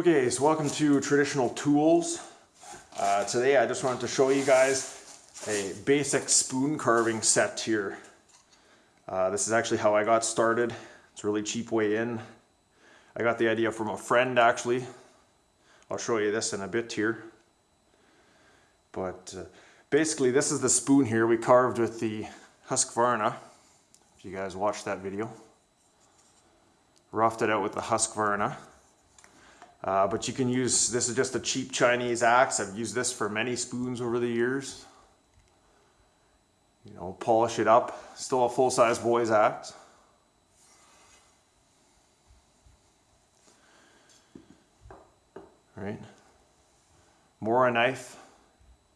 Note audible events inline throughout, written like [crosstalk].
Okay, so welcome to Traditional Tools. Uh, today I just wanted to show you guys a basic spoon carving set here. Uh, this is actually how I got started. It's a really cheap way in. I got the idea from a friend actually. I'll show you this in a bit here. But uh, basically this is the spoon here we carved with the Husqvarna. If you guys watched that video. Roughed it out with the Husqvarna. Uh, but you can use, this is just a cheap Chinese axe. I've used this for many spoons over the years. You know, polish it up. Still a full-size boy's axe. Right. Mora knife.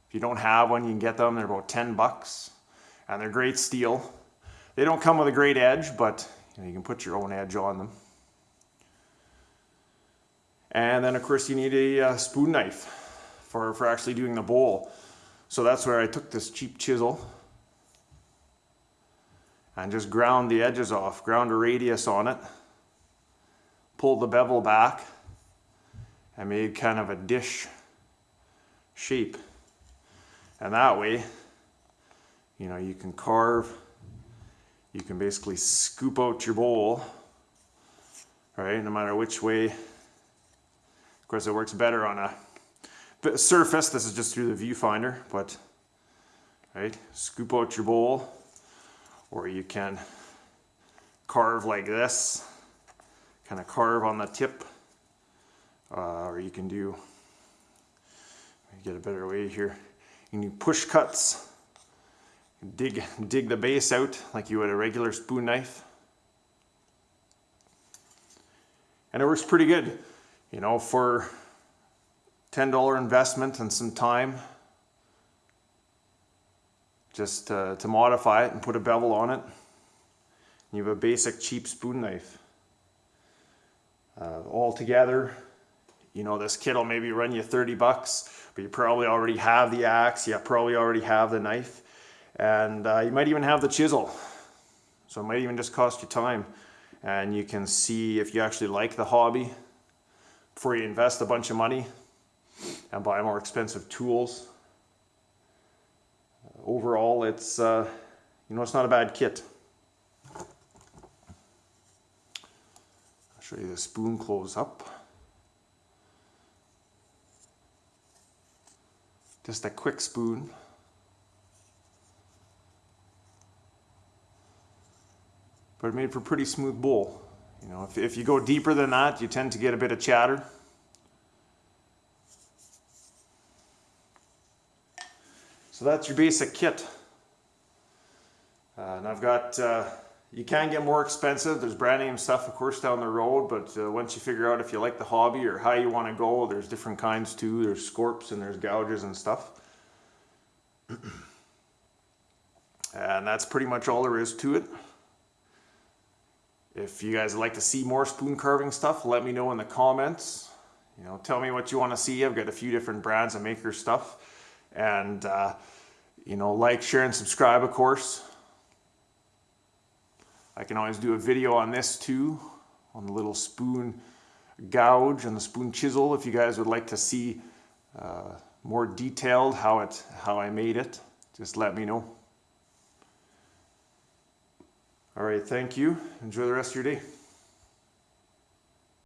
If you don't have one, you can get them. They're about 10 bucks. And they're great steel. They don't come with a great edge, but you, know, you can put your own edge on them. And then of course you need a uh, spoon knife for, for actually doing the bowl. So that's where I took this cheap chisel and just ground the edges off, ground a radius on it, pulled the bevel back and made kind of a dish shape. And that way, you know, you can carve, you can basically scoop out your bowl, right, no matter which way course, it works better on a surface. This is just through the viewfinder, but right, scoop out your bowl, or you can carve like this, kind of carve on the tip, uh, or you can do, get a better way here, you can do push cuts, dig, dig the base out like you would a regular spoon knife. And it works pretty good you know, for $10 investment and some time, just to, to modify it and put a bevel on it. You have a basic cheap spoon knife. Uh, all together, you know, this kit will maybe run you 30 bucks, but you probably already have the axe, you probably already have the knife, and uh, you might even have the chisel. So it might even just cost you time. And you can see if you actually like the hobby, before you invest a bunch of money and buy more expensive tools. Overall, it's, uh, you know, it's not a bad kit. I'll show you the spoon close up. Just a quick spoon. But it made for a pretty smooth bowl. You know, if, if you go deeper than that, you tend to get a bit of chatter. So that's your basic kit. Uh, and I've got, uh, you can get more expensive. There's brand name stuff, of course, down the road. But uh, once you figure out if you like the hobby or how you want to go, there's different kinds too. There's scorps and there's gouges and stuff. [clears throat] and that's pretty much all there is to it. If you guys would like to see more spoon carving stuff, let me know in the comments. You know, tell me what you want to see. I've got a few different brands of maker stuff. And, uh, you know, like, share, and subscribe, of course. I can always do a video on this too, on the little spoon gouge and the spoon chisel if you guys would like to see uh, more detailed how it how I made it. Just let me know. All right, thank you. Enjoy the rest of your day.